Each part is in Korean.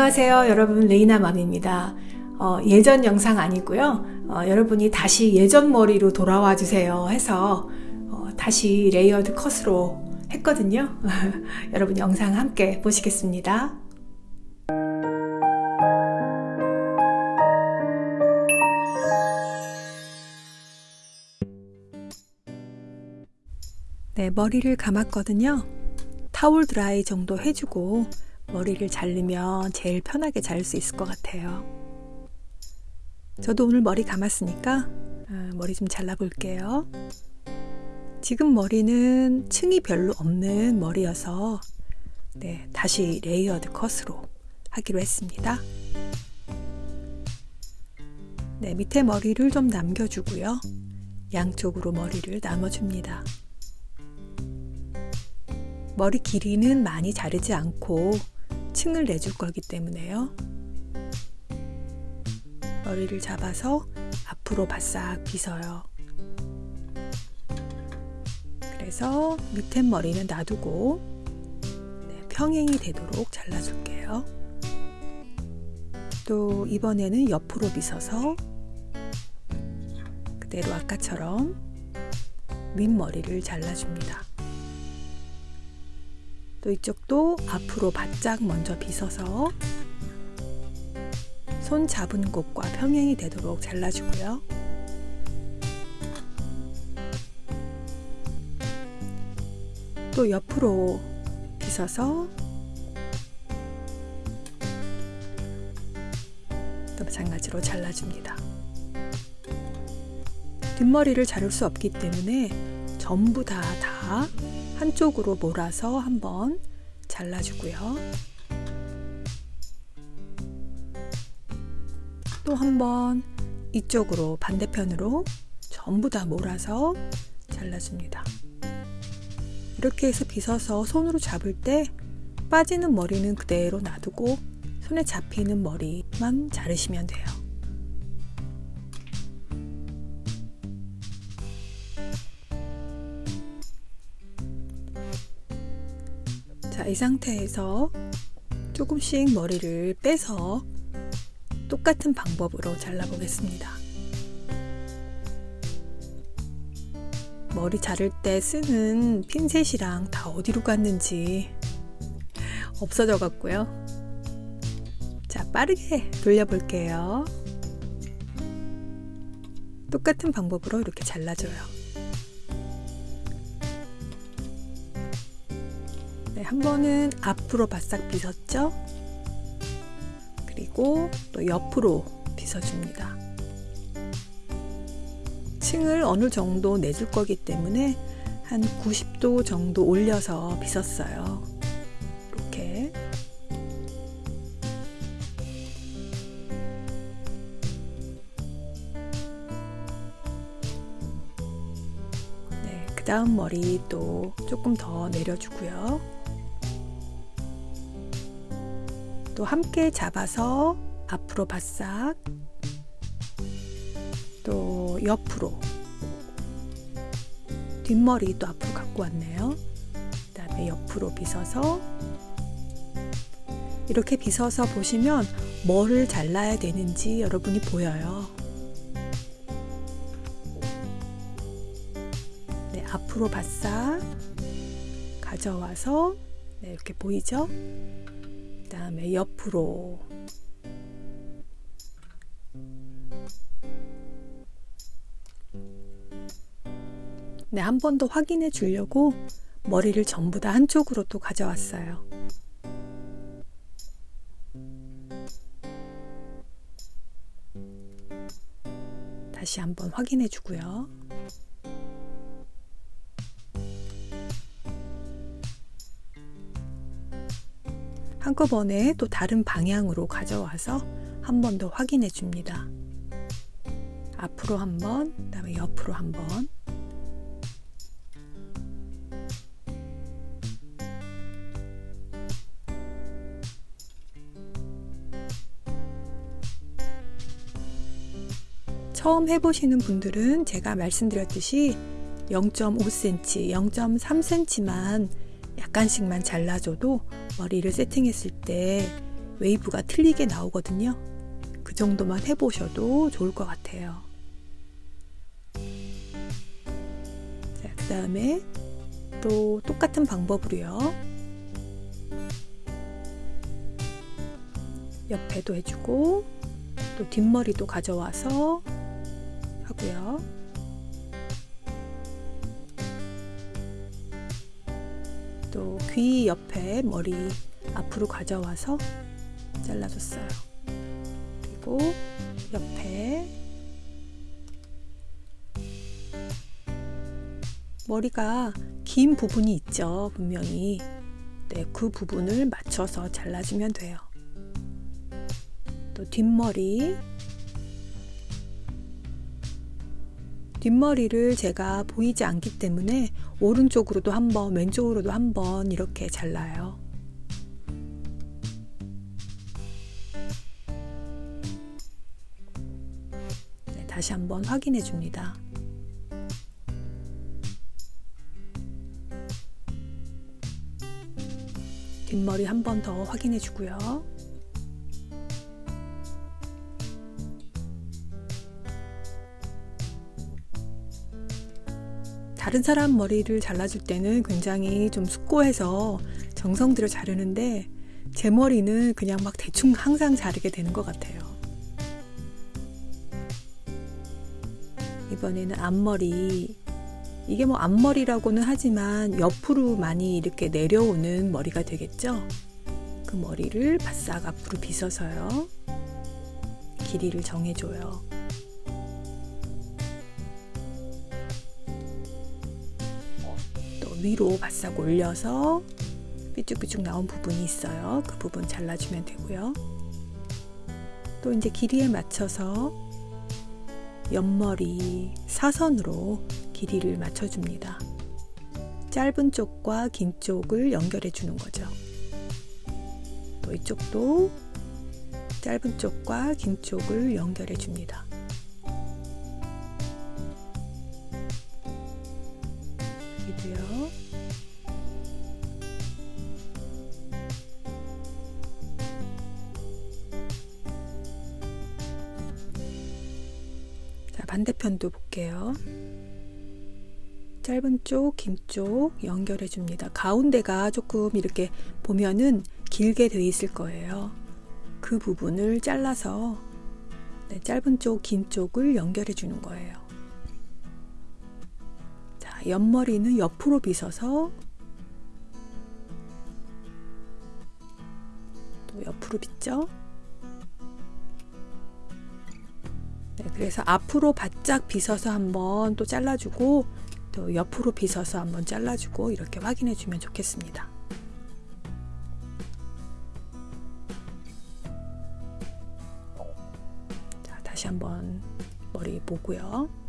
안녕하세요. 여러분 레이나맘입니다. 어, 예전 영상 아니고요. 어, 여러분이 다시 예전 머리로 돌아와 주세요 해서 어, 다시 레이어드 컷으로 했거든요. 여러분 영상 함께 보시겠습니다. 네 머리를 감았거든요. 타올 드라이 정도 해주고 머리를 자르면 제일 편하게 자를 수 있을 것 같아요. 저도 오늘 머리 감았으니까 아, 머리 좀 잘라 볼게요. 지금 머리는 층이 별로 없는 머리여서 네, 다시 레이어드 컷으로 하기로 했습니다. 네, 밑에 머리를 좀 남겨주고요. 양쪽으로 머리를 나눠줍니다. 머리 길이는 많이 자르지 않고 층을 내줄 거기 때문에요. 머리를 잡아서 앞으로 바싹 빗어요. 그래서 밑에 머리는 놔두고 네, 평행이 되도록 잘라줄게요. 또 이번에는 옆으로 빗어서 그대로 아까처럼 윗머리를 잘라줍니다. 또 이쪽도 앞으로 바짝 먼저 빗어서 손 잡은 곳과 평행이 되도록 잘라주고요. 또 옆으로 빗어서 또 마찬가지로 잘라줍니다. 뒷머리를 자를 수 없기 때문에 전부 다, 다 한쪽으로 몰아서 한번 잘라주고요. 또 한번 이쪽으로 반대편으로 전부 다 몰아서 잘라줍니다. 이렇게 해서 빗어서 손으로 잡을 때 빠지는 머리는 그대로 놔두고 손에 잡히는 머리만 자르시면 돼요. 자, 이 상태에서 조금씩 머리를 빼서 똑같은 방법으로 잘라보겠습니다. 머리 자를 때 쓰는 핀셋이랑 다 어디로 갔는지 없어져 갔고요. 자, 빠르게 돌려볼게요. 똑같은 방법으로 이렇게 잘라줘요. 네, 한 번은 앞으로 바싹 빗었죠? 그리고 또 옆으로 빗어줍니다. 층을 어느 정도 내줄 거기 때문에 한 90도 정도 올려서 빗었어요. 이렇게. 네, 그 다음 머리 또 조금 더 내려주고요. 또 함께 잡아서 앞으로 바싹 또 옆으로 뒷머리 또 앞으로 갖고 왔네요. 그 다음에 옆으로 빗어서 이렇게 빗어서 보시면 뭐를 잘라야 되는지 여러분이 보여요. 네, 앞으로 바싹 가져와서 네, 이렇게 보이죠? 다음에 옆으로 네, 한 번 더 확인해 주려고 머리를 전부 다 한쪽으로 또 가져왔어요. 다시 한번 확인해 주고요. 한꺼번에 또 다른 방향으로 가져와서 한 번 더 확인해 줍니다. 앞으로 한 번, 그 다음에 옆으로 한 번. 처음 해보시는 분들은 제가 말씀드렸듯이 0.5cm, 0.3cm만 약간씩만 잘라줘도 머리를 세팅했을 때 웨이브가 틀리게 나오거든요. 그 정도만 해보셔도 좋을 것 같아요. 자, 그 다음에 또 똑같은 방법으로요. 옆에도 해주고 또 뒷머리도 가져와서 하고요. 귀 옆에 머리 앞으로 가져와서 잘라줬어요. 그리고 옆에 머리가 긴 부분이 있죠. 분명히. 네, 그 부분을 맞춰서 잘라주면 돼요. 또 뒷머리. 뒷머리를 제가 보이지 않기 때문에 오른쪽으로도 한 번, 왼쪽으로도 한번 이렇게 잘라요. 네, 다시 한번 확인해 줍니다. 뒷머리 한 번 더 확인해 주고요. 다른 사람 머리를 잘라줄 때는 굉장히 좀 숙고해서 정성 들여 자르는데 제 머리는 그냥 막 대충 항상 자르게 되는 것 같아요. 이번에는 앞머리 이게 뭐 앞머리라고는 하지만 옆으로 많이 이렇게 내려오는 머리가 되겠죠? 그 머리를 바싹 앞으로 빗어서요. 길이를 정해줘요. 위로 바싹 올려서 삐쭉삐쭉 나온 부분이 있어요. 그 부분 잘라주면 되고요. 또 이제 길이에 맞춰서 옆머리 사선으로 길이를 맞춰줍니다. 짧은 쪽과 긴 쪽을 연결해 주는 거죠. 또 이쪽도 짧은 쪽과 긴 쪽을 연결해 줍니다. 여기도요. 자, 반대편도 볼게요. 짧은 쪽, 긴 쪽 연결해 줍니다. 가운데가 조금 이렇게 보면은 길게 돼 있을 거예요. 그 부분을 잘라서 네, 짧은 쪽, 긴 쪽을 연결해 주는 거예요. 자, 옆머리는 옆으로 빗어서 또 옆으로 빗죠. 네, 그래서 앞으로 바짝 빗어서 한번 또 잘라주고 또 옆으로 빗어서 한번 잘라주고 이렇게 확인해 주면 좋겠습니다. 자, 다시 한번 머리 보고요.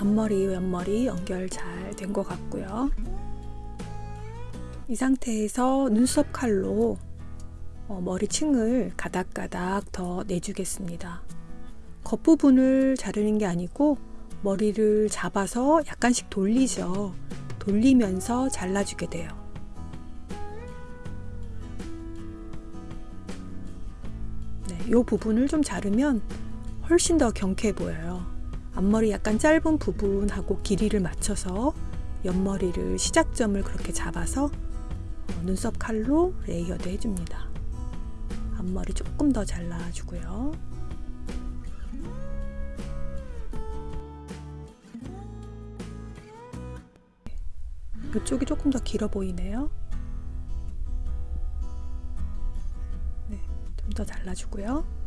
앞머리, 옆머리 연결 잘 된 것 같고요. 이 상태에서 눈썹 칼로 어, 머리층을 가닥가닥 더 내주겠습니다. 겉부분을 자르는 게 아니고 머리를 잡아서 약간씩 돌리죠. 돌리면서 잘라주게 돼요. 네, 이 부분을 좀 자르면 훨씬 더 경쾌해 보여요. 앞머리 약간 짧은 부분하고 길이를 맞춰서 옆머리를 시작점을 그렇게 잡아서 어, 눈썹 칼로 레이어드 해줍니다. 앞머리 조금 더 잘라주고요. 이쪽이 조금 더 길어 보이네요. 네, 좀 더 잘라주고요.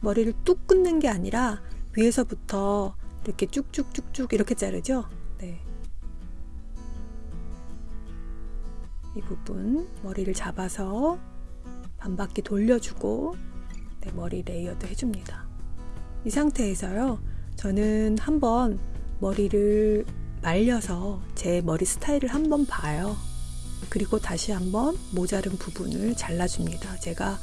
머리를 뚝 끊는 게 아니라 위에서부터 이렇게 쭉쭉쭉쭉 이렇게 자르죠. 네. 이 부분 머리를 잡아서 반바퀴 돌려주고 네, 머리 레이어드 해줍니다. 이 상태에서요, 저는 한번 머리를 말려서 제 머리 스타일을 한번 봐요. 그리고 다시 한번 모자른 부분을 잘라줍니다. 제가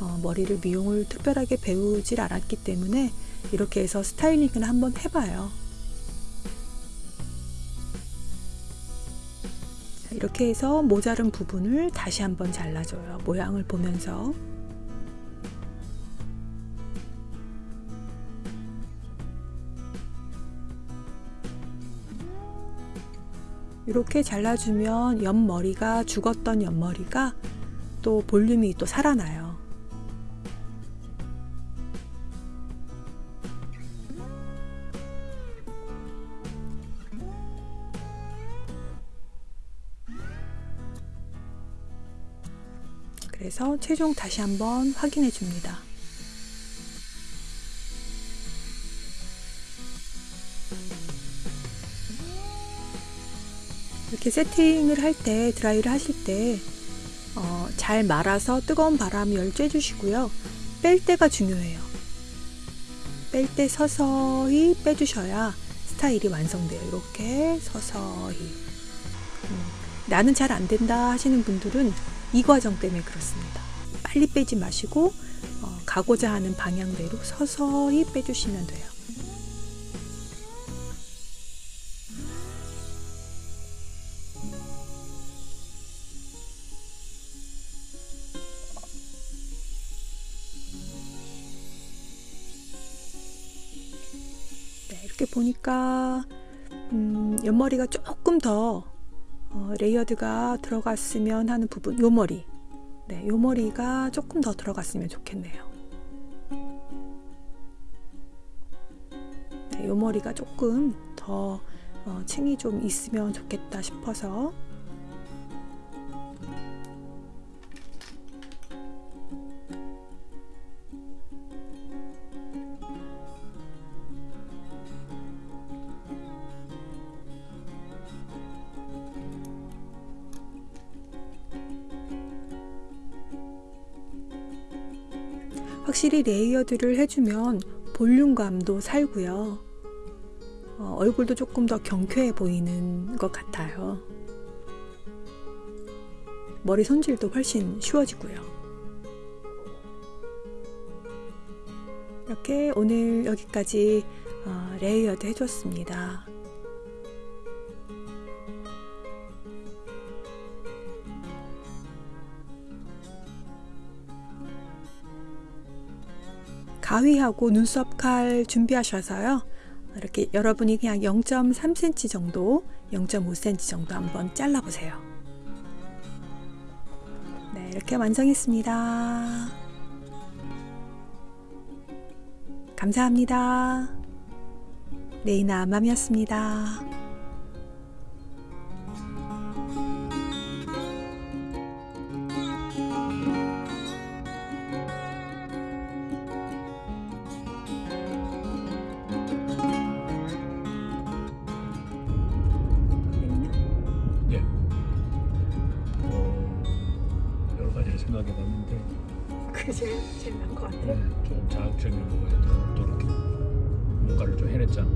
어, 머리를 미용을 특별하게 배우질 않았기 때문에 이렇게 해서 스타일링을 한번 해봐요. 자, 이렇게 해서 모자른 부분을 다시 한번 잘라줘요. 모양을 보면서. 이렇게 잘라주면 옆머리가 죽었던 옆머리가 또 볼륨이 또 살아나요. 그래서 최종 다시 한번 확인해 줍니다. 이렇게 세팅을 할 때 드라이를 하실 때 어, 잘 말아서 뜨거운 바람을 쬐주시고요. 뺄 때가 중요해요. 뺄 때 서서히 빼주셔야 스타일이 완성돼요. 이렇게 서서히. 음, 나는 잘 안 된다 하시는 분들은 이 과정 때문에 그렇습니다. 빨리 빼지 마시고 어, 가고자 하는 방향대로 서서히 빼주시면 돼요. 네, 이렇게 보니까 음, 옆머리가 조금 더 어, 레이어드가 들어갔으면 하는 부분, 요 머리. 네, 요 머리가 조금 더 들어갔으면 좋겠네요. 네, 요 머리가 조금 더 어, 층이 좀 있으면 좋겠다 싶어서 확실히 레이어드를 해주면 볼륨감도 살고요. 어, 얼굴도 조금 더 경쾌해 보이는 것 같아요. 머리 손질도 훨씬 쉬워지고요. 이렇게 오늘 여기까지 어, 레이어드 해줬습니다. 가위하고 눈썹 칼 준비하셔서요. 이렇게 여러분이 그냥 0.3cm 정도, 0.5cm 정도 한번 잘라보세요. 네, 이렇게 완성했습니다. 감사합니다. 레이나 맘이었습니다. 생각해 봤는데 그게 제일, 제일 나은 것 같아요. 네, 좀 자극적인 거 해도 또 이렇게 뭔가를 좀 해냈잖아.